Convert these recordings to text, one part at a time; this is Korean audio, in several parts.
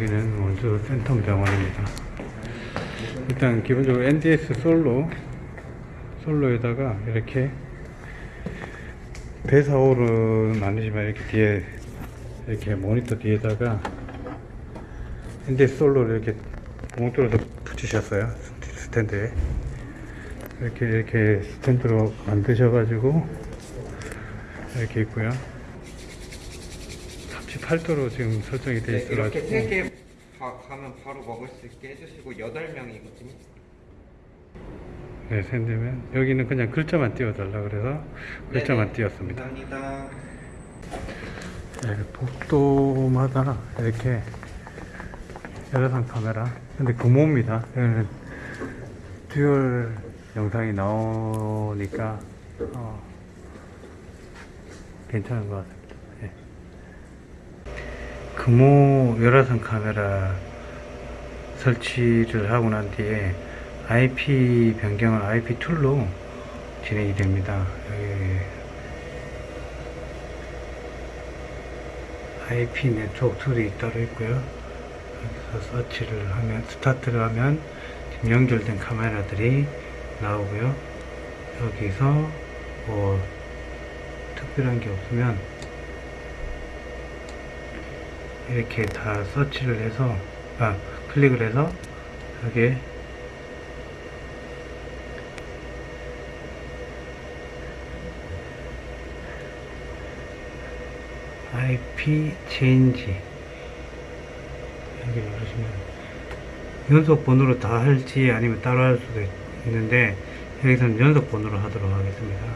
여기는 원주 센텀 병원입니다. 일단 기본적으로 NDS 솔로 솔로에다가 이렇게 배사홀은 아니지만 이렇게 뒤에 이렇게 모니터 뒤에다가 NDS 솔로를 이렇게 뚫어서 붙이셨어요. 스탠드에. 이렇게 이렇게 스탠드로 만드셔 가지고 이렇게 있고요 38도로 지금 설정이 되어 네, 있어가지고 이렇게 세 개 가면 바로 먹을 수 있게 해주시고 여덟 명이거든요. 네, 샌드면 여기는 그냥 글자만 띄워달라 그래서 글자만 네네. 띄웠습니다. 감사합니다. 네, 복도마다 이렇게 여러상 카메라. 근데 금호입니다. 여기는 듀얼 영상이 나오니까 어, 괜찮은 것. 예. 금호 열화상 카메라 설치를 하고 난 뒤에 IP 변경은 IP 툴로 진행이 됩니다. IP 네트워크 tool이 따로 있고요. 여기서 서치를 하면 스타트를 하면 지금 연결된 카메라들이 나오고요. 여기서 뭐 특별한 게 없으면 이렇게 다 서치를 해서 아 클릭을 해서 여기에 IP 체인지 여기 누르시면 연속 번호로 다 할지 아니면 따로 할 수도 있는데 여기서는 연속 번호로 하도록 하겠습니다.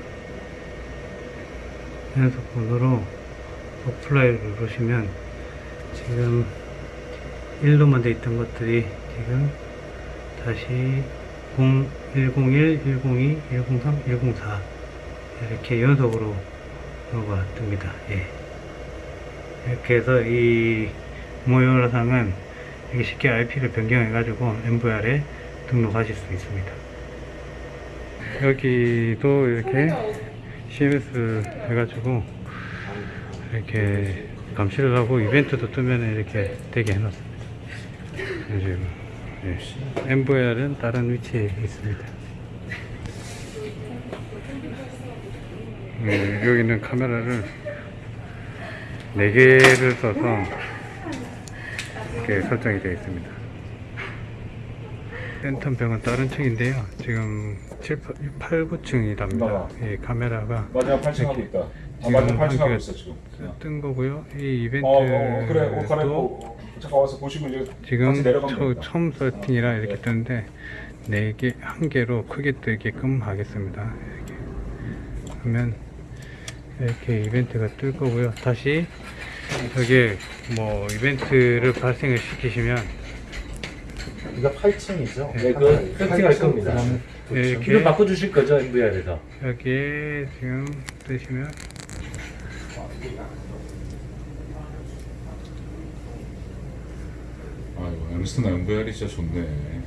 연속 번호로 apply를 누르시면 지금 1로만 돼 있던 것들이 지금 다시 0, 101, 102, 103, 104 이렇게 연속으로 번호가 뜹니다. 예. 이렇게 해서 이 모여라상은 이렇게 쉽게 IP를 변경해 가지고 MVR에 등록하실 수 있습니다. 여기도 이렇게 CMS 해가지고 이렇게 감시를 하고 이벤트도 뜨면 이렇게 되게 해놨습니다. 예. MVR은 다른 위치에 있습니다. 음, 여기는 카메라를 4개를 써서 이렇게 설정이 되어 있습니다. 센텀병은 다른 층인데요. 지금 7, 8, 9층이랍니다. 봐봐. 이 카메라가 마지막 8층 하고 있다. 아, 마지막 8층 한 하고 있어 지금. 뜬 거고요. 이 어, 어, 어, 그래. 옷 갈아입고 잠깐 와서 보시면 이제 지금 같이 내려가면 처, 됩니다. 처음 세팅이라 이렇게 네. 뜨는데 4개, 한 개로 크게 뜨게끔 하겠습니다. 이렇게 하면 이렇게 이벤트가 뜰 거고요. 다시 여기에 뭐 이벤트를 발생을 시키시면 이거 8층이죠? 네, 그 세팅할 겁니다. 네, 이거 바꿔주실 거죠, MVR에서? 여기에 지금 뜨시면 아이고 엠스나 MVR이 진짜 좋네.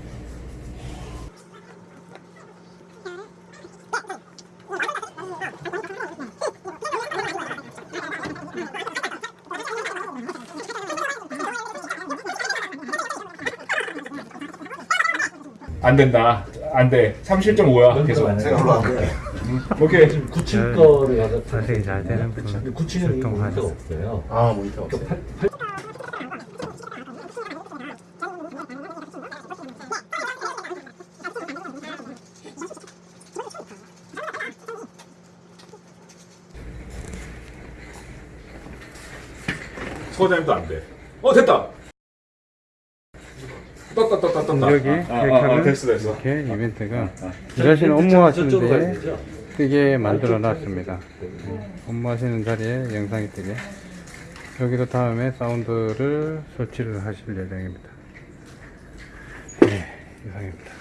안 된다. 안 돼. 37.5야. 계속. 제가 오케이. 9층 네. 거를 가서 자세히 잘 되는 분 9층에는 모니터가 출동하셨어요. 없어요. 아 모니터 없어요. 팔- 팔- 소장님도 안 돼. 어 됐다. 여기 아, 됐어 됐어. 이렇게 이벤트가 저- 일하시는 저쪽으로 업무 하시는데 가야 되죠? 뜨게 만들어 놨습니다. 네, 업무 하시는 자리에 영상이 뜨게. 여기도 다음에 사운드를 설치를 하실 예정입니다. 네, 이상입니다.